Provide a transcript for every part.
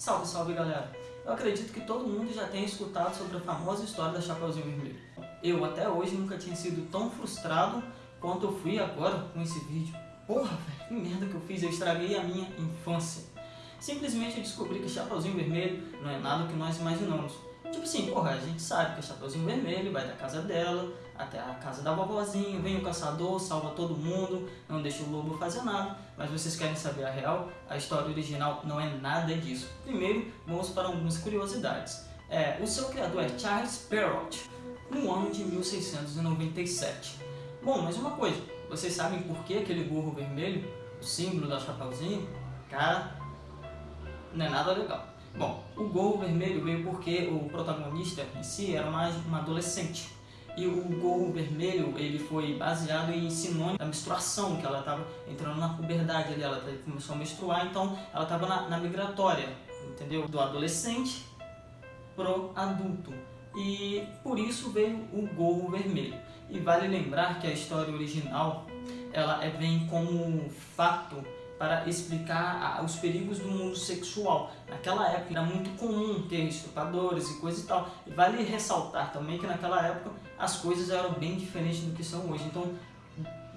Salve, salve galera! Eu acredito que todo mundo já tenha escutado sobre a famosa história da Chapeuzinho Vermelho. Eu até hoje nunca tinha sido tão frustrado quanto eu fui agora com esse vídeo. Porra, velho, que merda que eu fiz, eu estraguei a minha infância. Simplesmente eu descobri que Chapeuzinho Vermelho não é nada que nós imaginamos. Tipo assim, porra, a gente sabe que o Chapeuzinho Vermelho vai da casa dela até a casa da vovozinha, vem o caçador, salva todo mundo, não deixa o lobo fazer nada. Mas vocês querem saber a real? A história original não é nada disso. Primeiro, vamos para algumas curiosidades. É, o seu criador é Charles Perrault, no ano de 1697. Bom, mas uma coisa, vocês sabem por que aquele gorro vermelho, o símbolo da Chapeuzinho? Cara, não é nada legal. Bom, o gorro vermelho veio porque o protagonista em si era mais uma adolescente. E o gorro vermelho, ele foi baseado em sinônimo da menstruação, que ela estava entrando na puberdade ali, ela começou a menstruar, então ela estava na, na migratória, entendeu? Do adolescente pro adulto. E por isso veio o gorro vermelho. E vale lembrar que a história original, ela é, vem como fato para explicar os perigos do mundo sexual. Naquela época era muito comum ter estupradores e coisa e tal. E vale ressaltar também que naquela época as coisas eram bem diferentes do que são hoje. Então,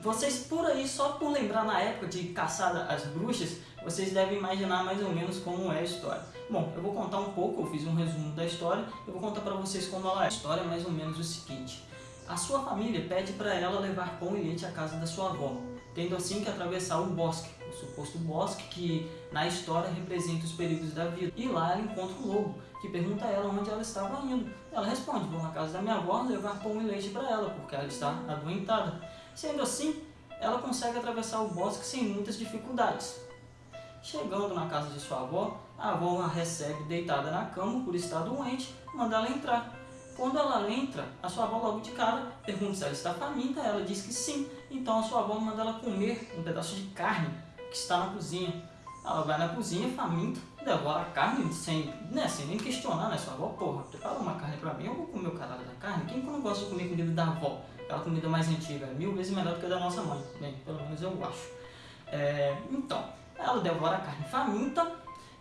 vocês por aí, só por lembrar na época de caçar as bruxas, vocês devem imaginar mais ou menos como é a história. Bom, eu vou contar um pouco, eu fiz um resumo da história, eu vou contar para vocês como ela é. A história é mais ou menos o seguinte. A sua família pede para ela levar pão e leite à casa da sua avó, tendo assim que atravessar o bosque, o suposto bosque que na história representa os perigos da vida. E lá ela encontra um lobo, que pergunta a ela onde ela estava indo. Ela responde, vou na casa da minha avó levar pão e leite para ela, porque ela está adoentada. Sendo assim, ela consegue atravessar o bosque sem muitas dificuldades. Chegando na casa de sua avó, a avó a recebe deitada na cama por estar doente, manda ela entrar. Quando ela entra, a sua avó logo de cara pergunta se ela está faminta, ela diz que sim, então a sua avó manda ela comer um pedaço de carne que está na cozinha. Ela vai na cozinha, faminta, devora a carne sem, né, sem nem questionar, né? Sua avó, porra, prepara uma carne pra mim, eu vou comer o caralho da carne. Quem que não gosta de comer comida da avó? Aquela comida mais antiga, mil vezes melhor do que a da nossa mãe. Bem, pelo menos eu acho. É, então, ela devora a carne faminta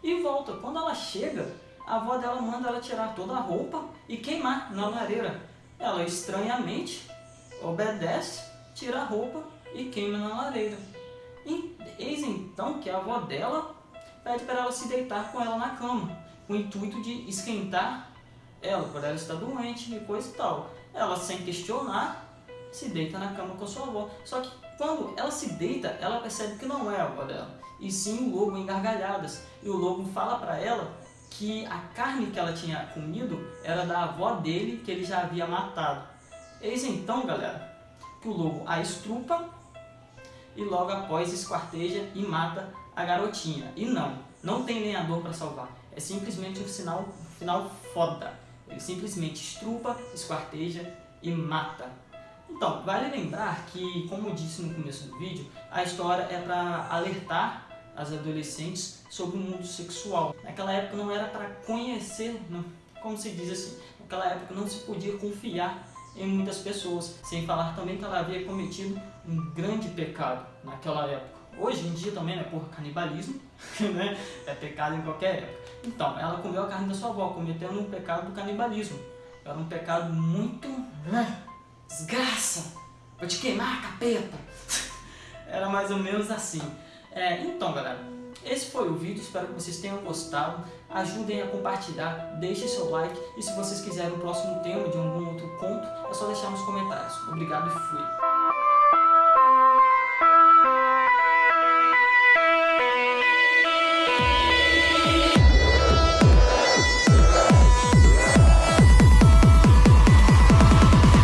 e volta. Quando ela chega, a avó dela manda ela tirar toda a roupa e queimar na lareira. Ela estranhamente obedece, tira a roupa e queima na lareira. E eis então que a avó dela pede para ela se deitar com ela na cama, com o intuito de esquentar ela, por ela estar doente e coisa e tal. Ela, sem questionar, se deita na cama com sua avó. Só que quando ela se deita, ela percebe que não é a avó dela, e sim o lobo em gargalhadas. E o lobo fala para ela que a carne que ela tinha comido era da avó dele, que ele já havia matado. Eis então, galera, que o lobo a estrupa e logo após esquarteja e mata a garotinha. E não, não tem lenhador para salvar. É simplesmente um sinal, um final foda. Ele simplesmente estrupa, esquarteja e mata. Então, vale lembrar que, como eu disse no começo do vídeo, a história é para alertar as adolescentes sobre o mundo sexual. Naquela época não era para conhecer, não, como se diz assim, naquela época não se podia confiar em muitas pessoas, sem falar também que ela havia cometido um grande pecado naquela época. Hoje em dia também, né, por canibalismo, né, é pecado em qualquer época. Então, ela comeu a carne da sua avó, cometendo um pecado do canibalismo. Era um pecado muito... Né, desgraça, vou te queimar, capeta. Era mais ou menos assim. É, então, galera, esse foi o vídeo, espero que vocês tenham gostado. Ajudem a compartilhar, deixem seu like e se vocês quiserem o próximo tema de algum outro conto, é só deixar nos comentários. Obrigado e fui!